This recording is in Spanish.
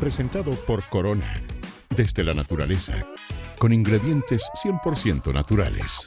Presentado por Corona, desde la naturaleza, con ingredientes 100% naturales.